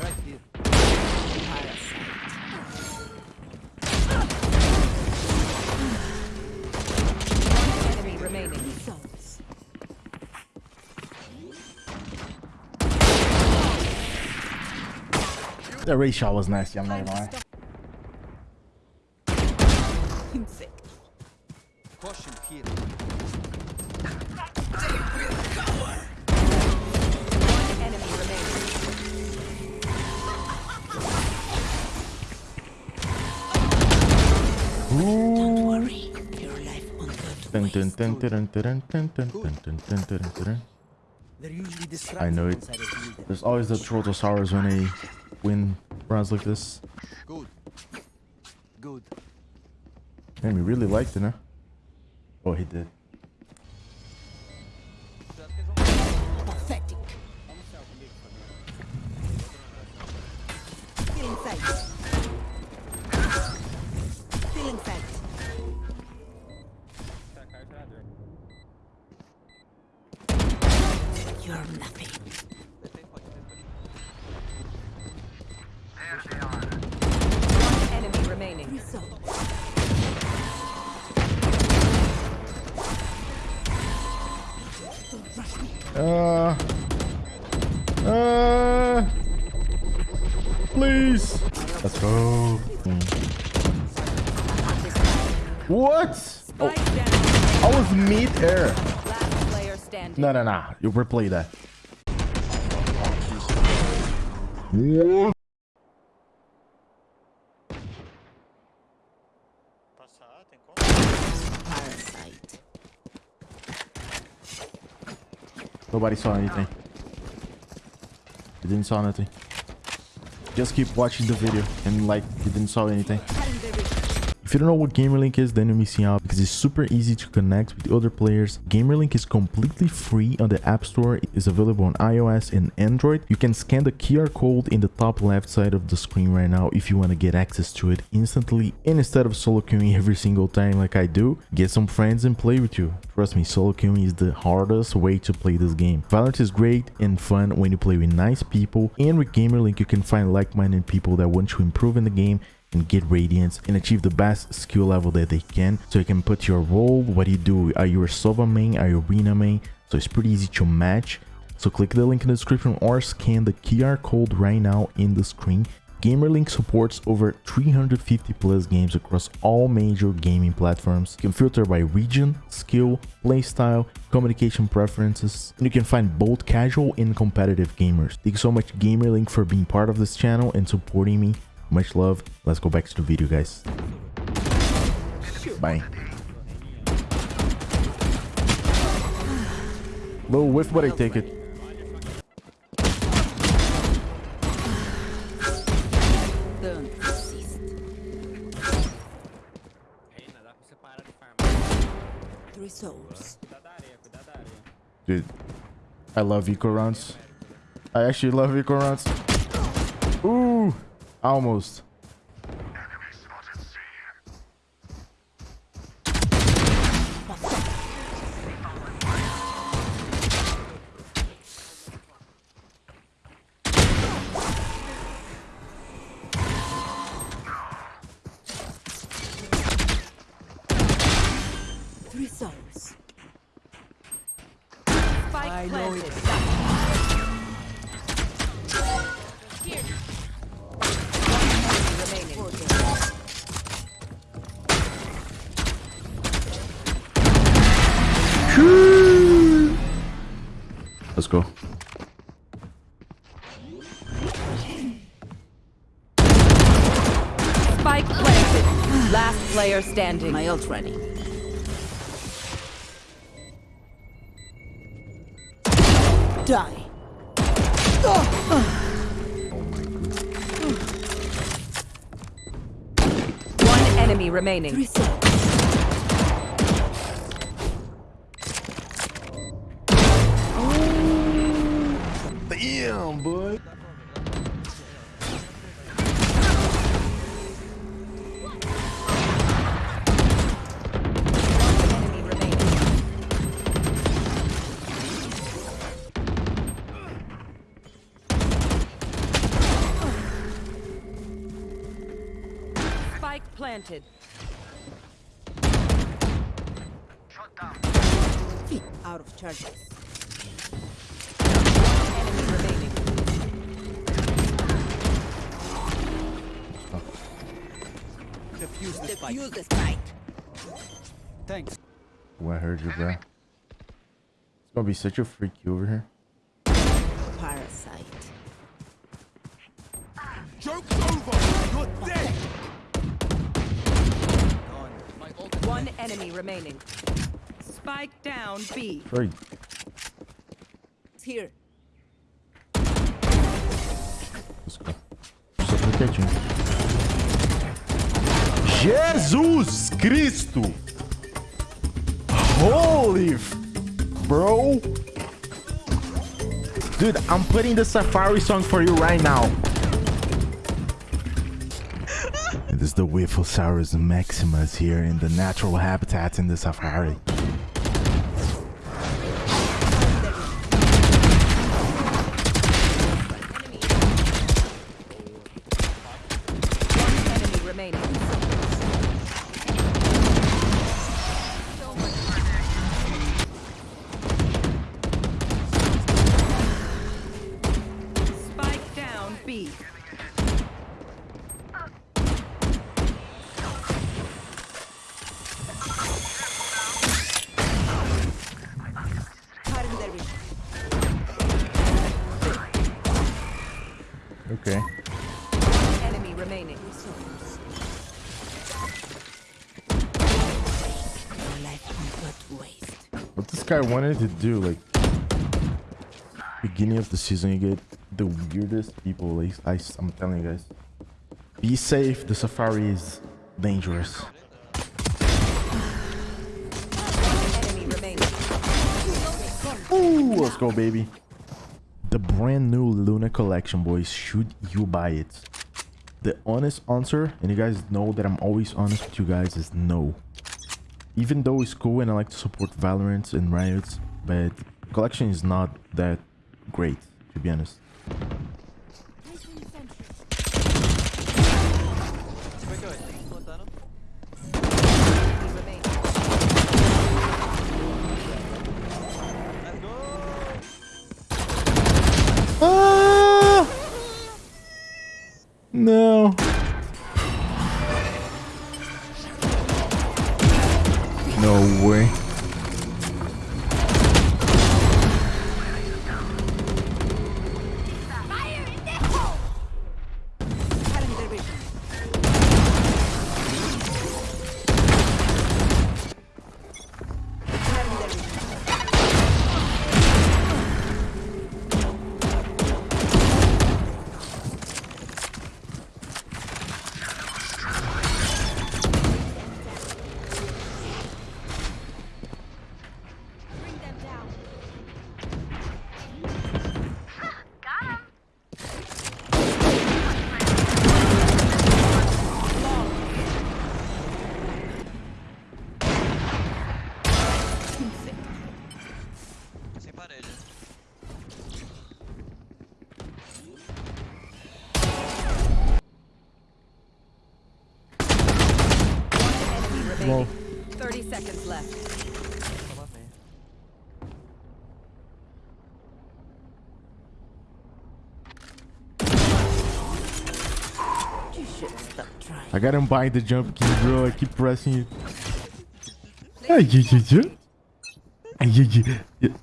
Right here. One enemy remaining. The Ray shot was nasty, I'm not gonna lie. Insect. Caution here. I know it. once I reveal them. There's always the Trotosaurus when they win rounds like this. Good. Good. Man, we really liked it, huh? Oh, he did. You're nothing. Uh. Uh. Please. Let's go. What? Oh. I was mid air. No, no, no. You replay that. Parasite. Nobody saw anything. You didn't saw anything. Just keep watching the video and like you didn't saw anything. If you don't know what GamerLink is, then you're missing out because it's super easy to connect with other players. GamerLink is completely free on the App Store. It is available on iOS and Android. You can scan the QR code in the top left side of the screen right now if you want to get access to it instantly. And instead of solo queuing every single time like I do, get some friends and play with you. Trust me, solo queuing is the hardest way to play this game. Valorant is great and fun when you play with nice people. And with GamerLink, you can find like-minded people that want to improve in the game and get radiance and achieve the best skill level that they can. So you can put your role what you do are you a sova main are you a Reyna main? So it's pretty easy to match. So click the link in the description or scan the qr code right now in the screen. Gamerlink supports over 350 plus games across all major gaming platforms. You can filter by region skill playstyle communication preferences and you can find both casual and competitive gamers. Thank you so much gamerlink for being part of this channel and supporting me much love. Let's go back to the video, guys. Bye. Low whiff, but I take it. Dude, I love eco rounds. I actually love eco rounds. Ooh, almost. Three souls. Spike planted. Go. Spike planted. Last player standing. My ult ready. Die. One enemy remaining. Damn, Spike planted. Feet out of charges. Enemy remaining. Defuse the spike. Defuse the spike. Thanks. Oh, I heard you, bro. It's gonna be such a freak you over here. Parasite. Joke's over! You're dead! Gone. My ult One enemy remaining. Spike down B. Right. It's here. Let's go. Quietinho. Jesus Cristo! Holy f- bro! Dude, I'm putting the Safari song for you right now. Is the Whifflesaurus Maximus here in the natural habitats in the Safari. Okay. Enemy remaining. Your life can but waste. What this guy wanted to do, like beginning of the season, you get the weirdest people. Like I, I'm telling you guys, be safe. The safari is dangerous. Ooh, let's go, baby. The brand new Luna collection, boys. Should you buy it? The honest answer, and you guys know that I'm always honest with you guys, is no. Even though it's cool and I like to support Valorant and Riot, but collection is not that great, to be honest. No way. Enemy 30 seconds left. You should stop trying. I got him buying the jump key, bro. I keep pressing it. Ay, ay, ay, ay. Ay, ay, ay,